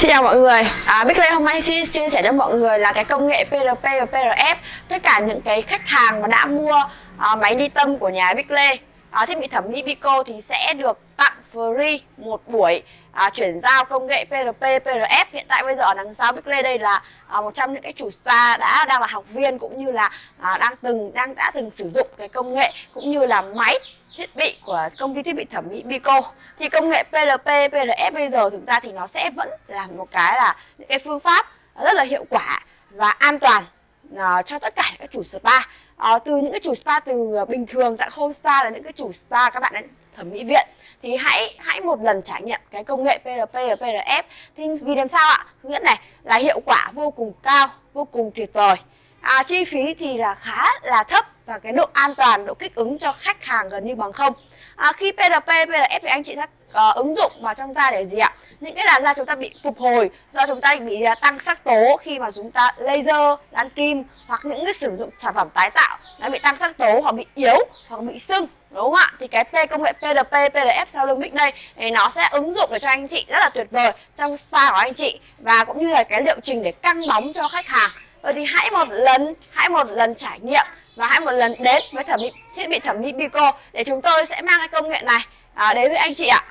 Xin chào mọi người, à, Bích Lê hôm nay xin chia sẻ cho mọi người là cái công nghệ PRP và PRF Tất cả những cái khách hàng mà đã mua à, máy ly tâm của nhà Bích Lê à, Thiết bị thẩm mỹ Bico thì sẽ được tặng free một buổi à, chuyển giao công nghệ PRP, PRF Hiện tại bây giờ ở đằng sau Bích Lê đây là à, một trong những cái chủ spa đã đang là học viên cũng như là à, đang từng đang đã từng sử dụng cái công nghệ cũng như là máy thiết bị của công ty thiết bị thẩm mỹ Bico. Thì công nghệ PLP, PRF bây giờ thực ra thì nó sẽ vẫn là một cái là những cái phương pháp rất là hiệu quả và an toàn uh, cho tất cả các chủ spa. Uh, từ những cái chủ spa từ ờ, bình thường dạng home spa là những cái chủ spa các bạn ấy thẩm mỹ viện. Thì hãy hãy một lần trải nghiệm cái công nghệ PRP và PRF thì vì làm sao ạ? Thứ nhất này là hiệu quả vô cùng cao vô cùng tuyệt vời à, chi phí thì là khá là thấp và cái độ an toàn độ kích ứng cho khách hàng gần như bằng không. À, khi PRP PRF thì anh chị sẽ uh, ứng dụng vào trong da để gì ạ? Những cái làn da chúng ta bị phục hồi do chúng ta bị uh, tăng sắc tố khi mà chúng ta laser đan kim hoặc những cái sử dụng sản phẩm tái tạo nó bị tăng sắc tố hoặc bị yếu hoặc bị sưng đúng không ạ? Thì cái P công nghệ PRP PRF sau lưng mic đây thì nó sẽ ứng dụng để cho anh chị rất là tuyệt vời trong spa của anh chị và cũng như là cái liệu trình để căng bóng cho khách hàng. Vậy thì hãy một lần, hãy một lần trải nghiệm và hãy một lần đến với thẩm mỹ thiết bị thẩm mỹ Bico để chúng tôi sẽ mang cái công nghệ này à, đến với anh chị ạ.